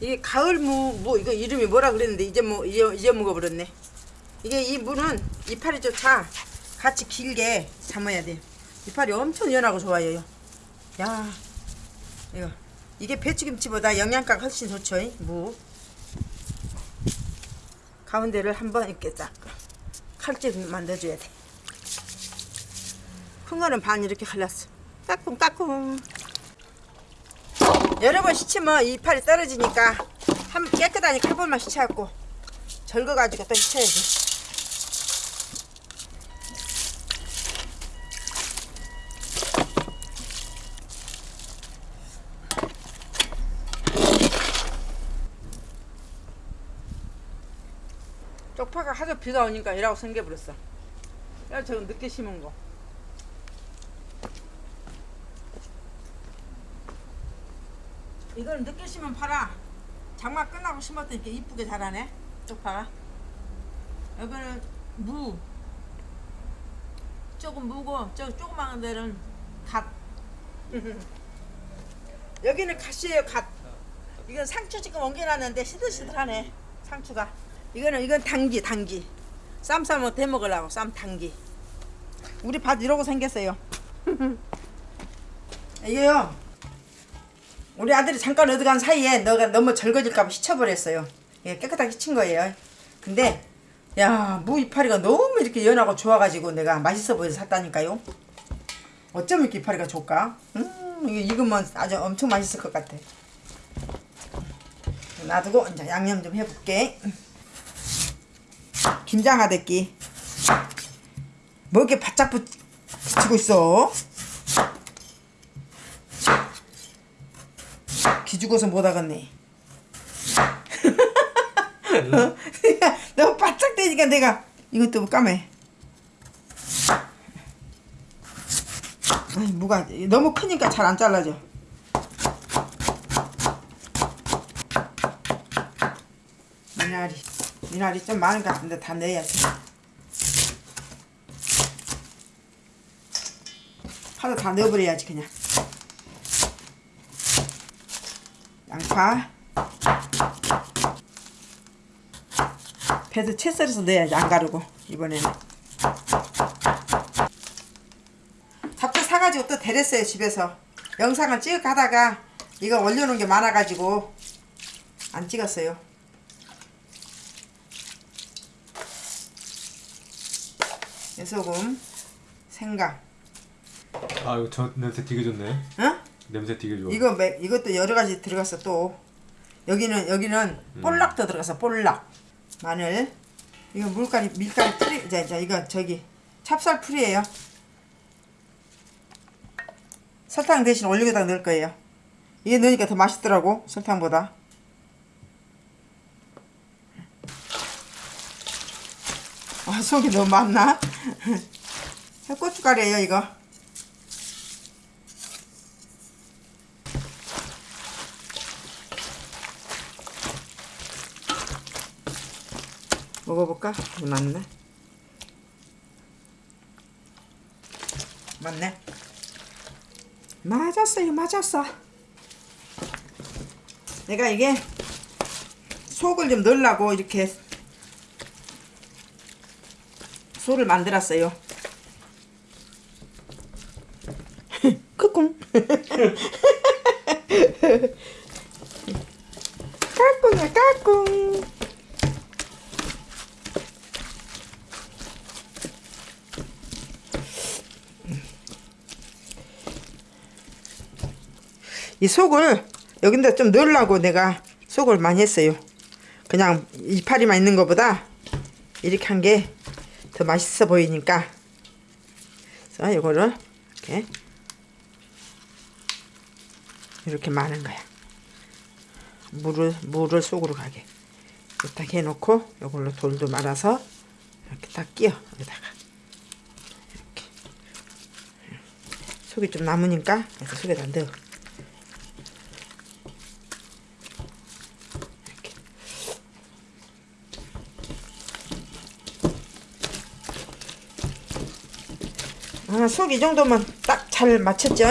이게 가을 무, 뭐 이거 이름이 뭐라 그랬는데 이제 뭐 이제, 이제 먹어버렸네. 이게 이 무는 이파리 조차 같이 길게 삶아야 돼. 이파리 엄청 연하고 좋아요. 야, 이거 이게 배추김치보다 영양가가 훨씬 좋죠. 이 무. 가운데를 한번 이렇게 딱 칼집 만들어줘야 돼. 큰 거는 반 이렇게 갈랐어. 따끔따끔. 여러 번 씻으면 이파리 떨어지니까 한 깨끗하니 한 번만 씻어갖고 절거가지고 또 씻어야지. 쪽파가 하도 비가 오니까 이라고 생겨버렸어. 야, 저거 늦게 심은 거. 이걸 늦게 심으면 팔아. 장마 끝나고 심었더니 이렇게 이쁘게 자라네. 쪽파가. 여기는 무. 조금 무고, 저 조그마한 데는 갓. 여기는 갓이에요, 갓. 이건 상추 지금 옮겨놨는데 시들시들하네. 상추가. 이거는 이건 당기, 당기. 쌈 싸면 대 먹으려고 쌈 당기. 우리 밭 이러고 생겼어요. 이게요. 우리 아들이 잠깐 어디 간 사이에 너가 너무 절거질까봐 씻어버렸어요. 예, 깨끗하게 씻은 거예요. 근데 야, 무 이파리가 너무 이렇게 연하고 좋아가지고 내가 맛있어 보여서 샀다니까요. 어쩜 이렇게 이파리가 좋을까? 음, 이게 익으면 아주 엄청 맛있을 것 같아. 놔두고 이제 양념 좀 해볼게. 김장하대끼. 뭐 이렇게 바짝 붙, 붙이고 있어? 기죽어서 못 하겠네. 너무 바짝 대니까 내가 이것도 까매. 아니 무가 너무 크니까 잘 안 잘라져. 미나리 미나리 좀 많은 것 같은데 다 넣어야지. 파도 다 넣어버려야지 그냥. 양파. 배도 채 썰어서 넣어야지 안 가르고 이번에는. 잡채 사가지고 또 데렸어요 집에서. 영상을 찍어가다가 이거 올려놓은 게 많아가지고 안 찍었어요. 소금 생강. 아 이거 저 냄새 되게 좋네. 어? 냄새 되게 좋아. 이거 매, 이것도 여러 가지 들어갔어 또. 여기는 여기는 볼락도 들어갔어 볼락. 마늘. 이거 물가리 밀가루 풀이 자, 자 이거 저기 찹쌀 풀이에요. 설탕 대신 올리고다 넣을 거예요. 이게 넣으니까 더 맛있더라고 설탕보다. 아 속이 너무 많나? 고춧가루예요 이거 먹어볼까? 맞네. 맞네. 맞았어요, 맞았어. 내가 이게 속을 좀 넣으려고 이렇게 소를 만들었어요. 크꿍. 까꿍이야, 까꿍. 이 속을 여긴다 좀 넣으려고 내가 속을 많이 했어요. 그냥 이파리만 있는 것보다 이렇게 한 게 더 맛있어 보이니까 그래서 이거를 이렇게 이렇게 마는 거야. 물을 물을 속으로 가게 딱 해놓고 이걸로 돌도 말아서 이렇게 딱 끼워 여기다가 이렇게 속이 좀 남으니까 그래서 속에다 넣어. 아, 속 이 정도면 딱 잘 맞췄죠?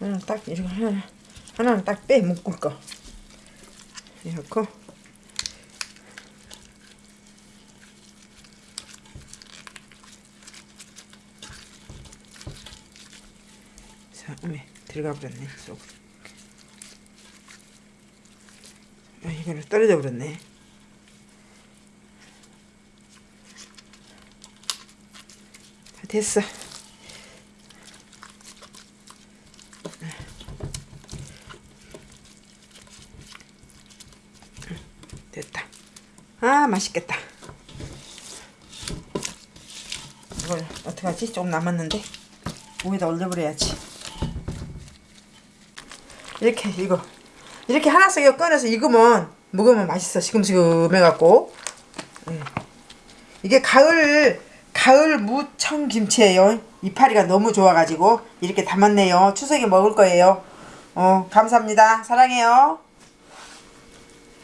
하나 딱 이렇게 하나 하나는 딱 빼 묶을 거 이렇게 자, 어메 들어가 버렸네 속. 이거는 떨어져 버렸네. 다 됐어. 됐다. 아 맛있겠다. 이걸 어떡하지? 조금 남았는데 위에다 올려버려야지. 이렇게 이거 이렇게 하나씩 꺼내서 익으면 먹으면 맛있어. 시금시금 해갖고 예. 이게 가을 가을 무청 김치예요. 이파리가 너무 좋아가지고 이렇게 담았네요. 추석에 먹을 거예요. 어 감사합니다. 사랑해요.